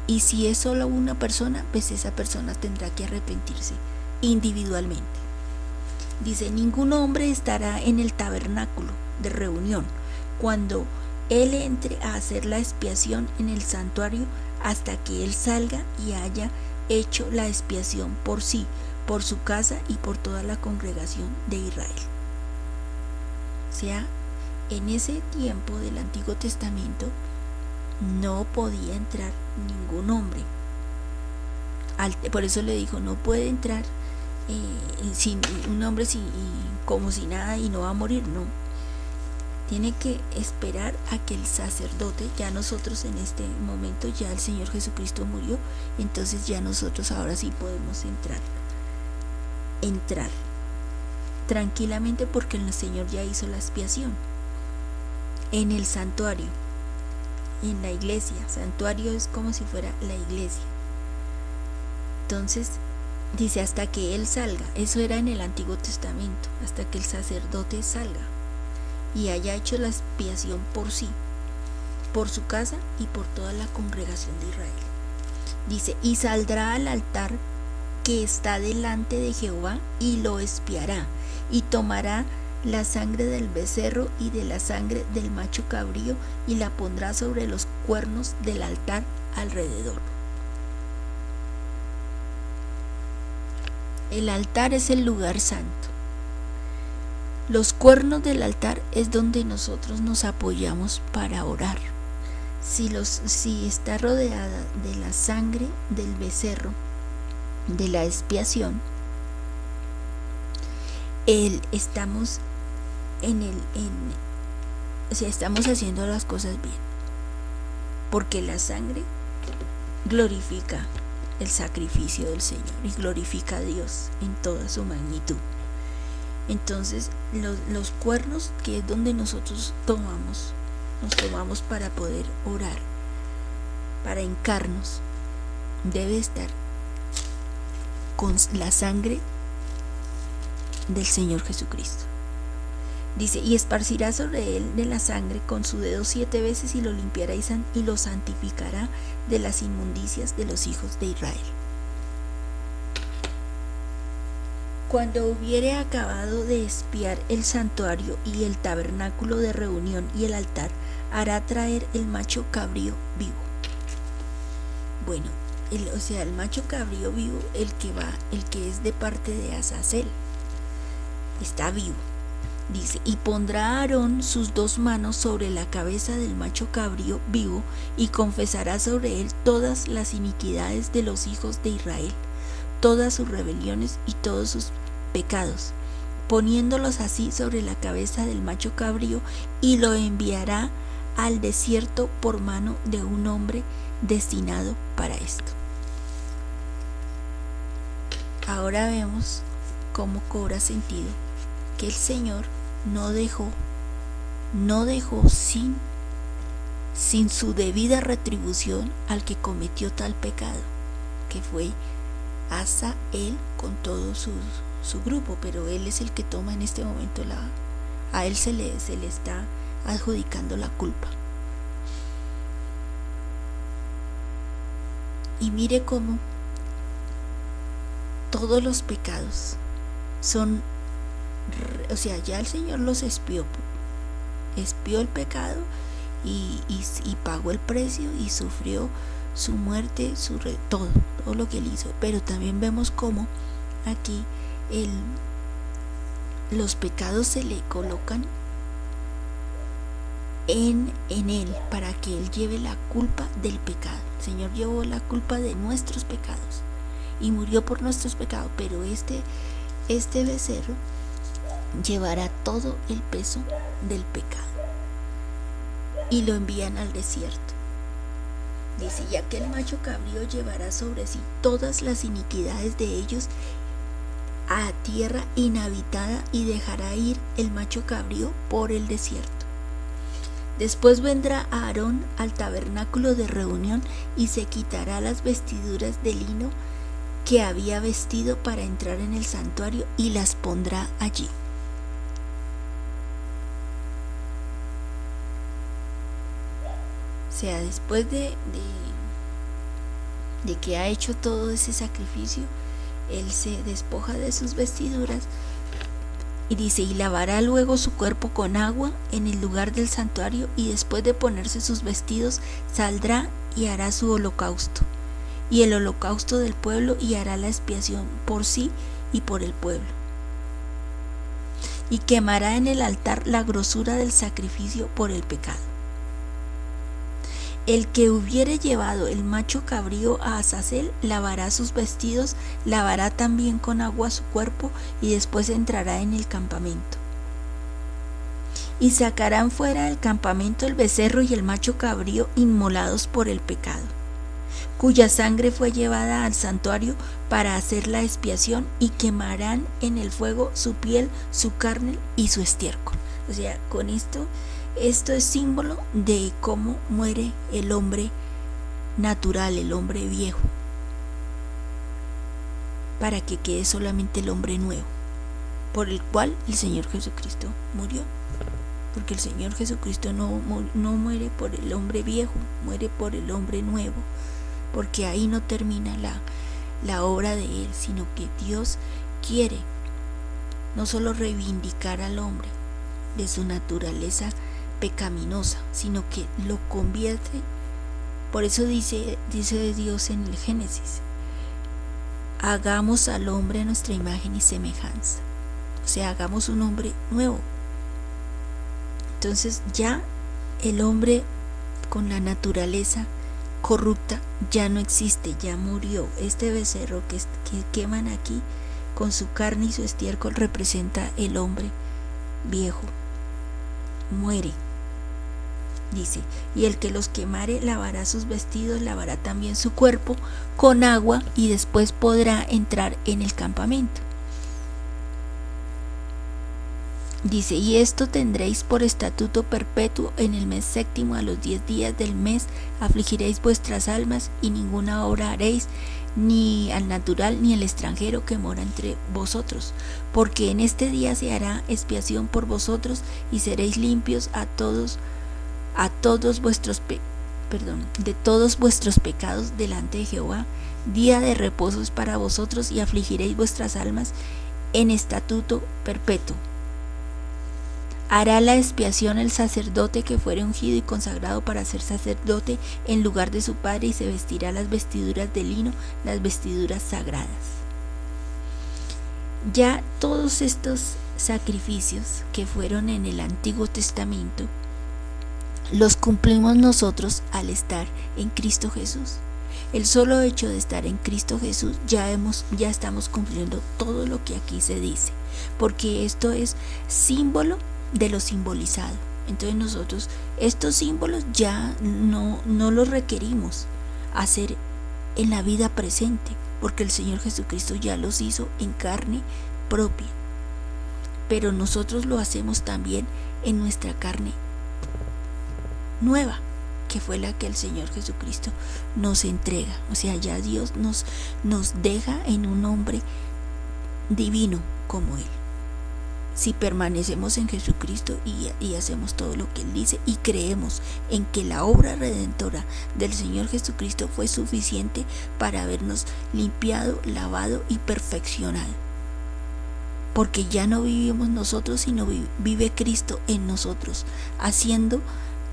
Y si es solo una persona, pues esa persona tendrá que arrepentirse individualmente. Dice, ningún hombre estará en el tabernáculo de reunión cuando él entre a hacer la expiación en el santuario hasta que él salga y haya hecho la expiación por sí, por su casa y por toda la congregación de Israel. O sea, en ese tiempo del Antiguo Testamento no podía entrar ningún hombre. por eso le dijo, no puede entrar eh, sin, un hombre como si nada y no va a morir, no. Tiene que esperar a que el sacerdote, ya nosotros en este momento, ya el Señor Jesucristo murió, entonces ya nosotros ahora sí podemos entrar entrar tranquilamente porque el Señor ya hizo la expiación. En el santuario, en la iglesia, santuario es como si fuera la iglesia. Entonces, dice hasta que Él salga, eso era en el Antiguo Testamento, hasta que el sacerdote salga y haya hecho la expiación por sí, por su casa y por toda la congregación de Israel. Dice, y saldrá al altar que está delante de Jehová y lo espiará y tomará la sangre del becerro y de la sangre del macho cabrío y la pondrá sobre los cuernos del altar alrededor. El altar es el lugar santo. Los cuernos del altar es donde nosotros nos apoyamos para orar. Si, los, si está rodeada de la sangre del becerro, de la expiación, el, estamos en el, sea, estamos haciendo las cosas bien, porque la sangre glorifica el sacrificio del Señor y glorifica a Dios en toda su magnitud. Entonces, los, cuernos, que es donde nosotros tomamos, nos tomamos para poder orar, para encarnos, debe estar con la sangre del Señor Jesucristo. Dice, y esparcirá sobre él de la sangre con su dedo siete veces y lo limpiará y, y lo santificará de las inmundicias de los hijos de Israel. Cuando hubiere acabado de espiar el santuario y el tabernáculo de reunión y el altar, hará traer el macho cabrío vivo. Bueno, el, o sea, el macho cabrío vivo, el que va, el que es de parte de Azazel, está vivo Dice, y pondrá Aarón sus dos manos sobre la cabeza del macho cabrío vivo y confesará sobre él todas las iniquidades de los hijos de Israel, todas sus rebeliones y todos sus pecados, poniéndolos así sobre la cabeza del macho cabrío y lo enviará al desierto por mano de un hombre destinado para esto. Ahora vemos cómo cobra sentido que el Señor no dejó, no dejó sin, sin su debida retribución al que cometió tal pecado, que fue hasta él con todo su, su, grupo, pero él es el que toma en este momento la, a él se le, se le está adjudicando la culpa. Y mire cómo todos los pecados son o sea, ya el Señor los espió, espió el pecado y, pagó el precio y sufrió su muerte, su todo, todo lo que él hizo. Pero también vemos cómo aquí el, los pecados se le colocan en, en él para que él lleve la culpa del pecado. El Señor llevó la culpa de nuestros pecados y murió por nuestros pecados, pero este, este becerro llevará todo el peso del pecado. Y lo envían al desierto. Dice, ya que el macho cabrío llevará sobre sí todas las iniquidades de ellos a tierra inhabitada y dejará ir el macho cabrío por el desierto. Después vendrá Aarón al tabernáculo de reunión y se quitará las vestiduras de lino que había vestido para entrar en el santuario y las pondrá allí. Sea, después de, de, que ha hecho todo ese sacrificio, él se despoja de sus vestiduras y dice, y lavará luego su cuerpo con agua en el lugar del santuario y después de ponerse sus vestidos saldrá y hará su holocausto y el holocausto del pueblo y hará la expiación por sí y por el pueblo. Y quemará en el altar la grosura del sacrificio por el pecado. El que hubiere llevado el macho cabrío a Azazel lavará sus vestidos, lavará también con agua su cuerpo y después entrará en el campamento. Y sacarán fuera del campamento el becerro y el macho cabrío inmolados por el pecado, cuya sangre fue llevada al santuario para hacer la expiación y quemarán en el fuego su piel, su carne y su estiércol. O sea, con esto esto es símbolo de cómo muere el hombre natural, el hombre viejo, para que quede solamente el hombre nuevo, por el cual el Señor Jesucristo murió. Porque el Señor Jesucristo no, no muere por el hombre viejo, muere por el hombre nuevo, porque ahí no termina la, la obra de Él, sino que Dios quiere no solo reivindicar al hombre de su naturaleza pecaminosa, sino que lo convierte. Por eso dice, dice Dios en el Génesis, hagamos al hombre a nuestra imagen y semejanza. O sea, hagamos un hombre nuevo. Entonces ya el hombre con la naturaleza corrupta ya no existe, ya murió. Este becerro que, que queman aquí con su carne y su estiércol representa el hombre viejo. Muere dice, y el que los quemare lavará sus vestidos, lavará también su cuerpo con agua y después podrá entrar en el campamento. Dice, y esto tendréis por estatuto perpetuo en el mes séptimo a los diez días del mes, afligiréis vuestras almas y ninguna obra haréis, ni al natural ni al extranjero que mora entre vosotros, porque en este día se hará expiación por vosotros y seréis limpios a todos, a todos vuestros de todos vuestros pecados delante de Jehová. Día de reposo es para vosotros y afligiréis vuestras almas en estatuto perpetuo. Hará la expiación el sacerdote que fuere ungido y consagrado para ser sacerdote en lugar de su padre y se vestirá las vestiduras de lino, las vestiduras sagradas. Ya todos estos sacrificios que fueron en el Antiguo Testamento los cumplimos nosotros al estar en Cristo Jesús. El solo hecho de estar en Cristo Jesús ya hemos ya estamos cumpliendo todo lo que aquí se dice, porque esto es símbolo de lo simbolizado. Entonces nosotros estos símbolos ya no, no los requerimos hacer en la vida presente, porque el Señor Jesucristo ya los hizo en carne propia. Pero nosotros lo hacemos también en nuestra carne nueva, que fue la que el Señor Jesucristo nos entrega. O sea, ya Dios nos, nos deja en un hombre divino como Él si permanecemos en Jesucristo y, hacemos todo lo que Él dice y creemos en que la obra redentora del Señor Jesucristo fue suficiente para habernos limpiado, lavado y perfeccionado. Porque ya no vivimos nosotros, sino vive Cristo en nosotros, haciendo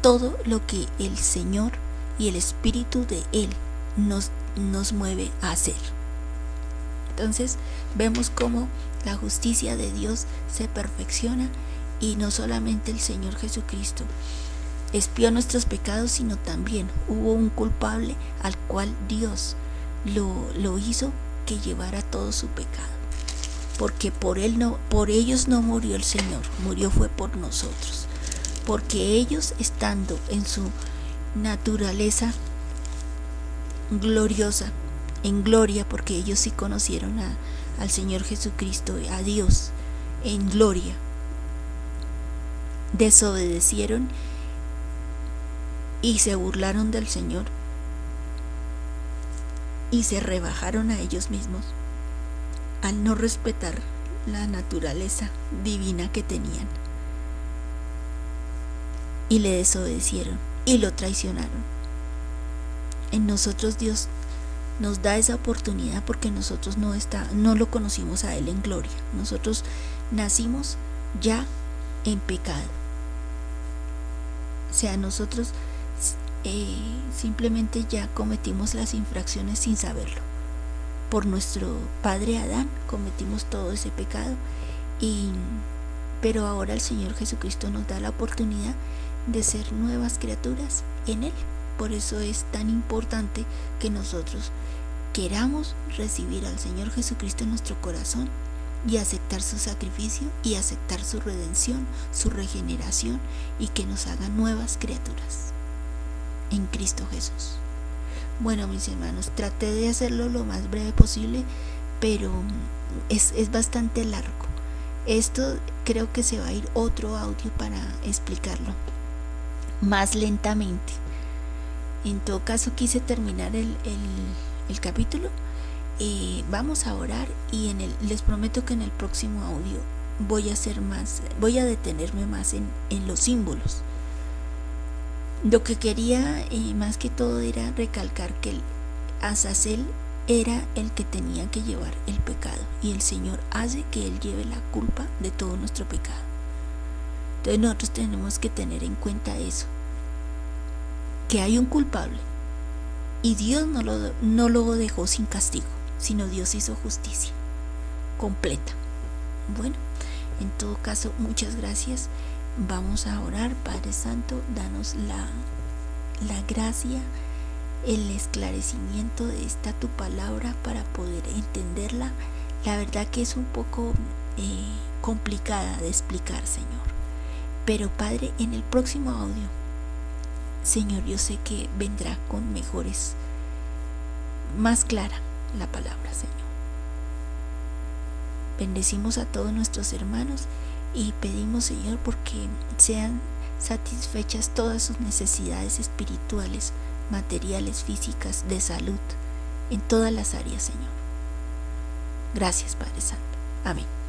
todo lo que el Señor y el Espíritu de Él nos, nos mueve a hacer. Entonces vemos cómo la justicia de Dios se perfecciona y no solamente el Señor Jesucristo espió nuestros pecados, sino también hubo un culpable al cual Dios lo, lo hizo que llevara todo su pecado. Porque por él no, por ellos no murió el Señor, murió fue por nosotros. Porque ellos estando en su naturaleza gloriosa, en gloria, porque ellos sí conocieron a, al Señor Jesucristo, a Dios, en gloria. Desobedecieron y se burlaron del Señor y se rebajaron a ellos mismos al no respetar la naturaleza divina que tenían. Y le desobedecieron y lo traicionaron. En nosotros Dios nos da esa oportunidad porque nosotros no, está, no lo conocimos a Él en gloria. Nosotros nacimos ya en pecado. O sea, nosotros eh, simplemente ya cometimos las infracciones sin saberlo. Por nuestro padre Adán cometimos todo ese pecado. Y, pero ahora el Señor Jesucristo nos da la oportunidad de ser nuevas criaturas en Él. Por eso es tan importante que nosotros queramos recibir al Señor Jesucristo en nuestro corazón y aceptar su sacrificio y aceptar su redención, su regeneración y que nos haga nuevas criaturas en Cristo Jesús. Bueno, mis hermanos, traté de hacerlo lo más breve posible, pero es, es bastante largo. Esto creo que se va a ir otro audio para explicarlo más lentamente. En todo caso quise terminar el, capítulo. Eh, vamos a orar y en el, les prometo que en el próximo audio voy a hacer más, voy a detenerme más en, los símbolos. Lo que quería eh, más que todo era recalcar que el Azazel era el que tenía que llevar el pecado y el Señor hace que Él lleve la culpa de todo nuestro pecado. Entonces nosotros tenemos que tener en cuenta eso, que hay un culpable. Y Dios no lo, no lo dejó sin castigo, sino Dios hizo justicia completa. Bueno, en todo caso, muchas gracias. Vamos a orar, Padre Santo, danos la, la gracia, el esclarecimiento de esta tu palabra para poder entenderla. La verdad que es un poco eh, complicada de explicar, Señor. Pero Padre, en el próximo audio Señor, yo sé que vendrá con mejores, más clara la palabra, Señor. Bendecimos a todos nuestros hermanos y pedimos Señor porque sean satisfechas todas sus necesidades espirituales, materiales, físicas, de salud, en todas las áreas, Señor. Gracias, Padre Santo. Amén.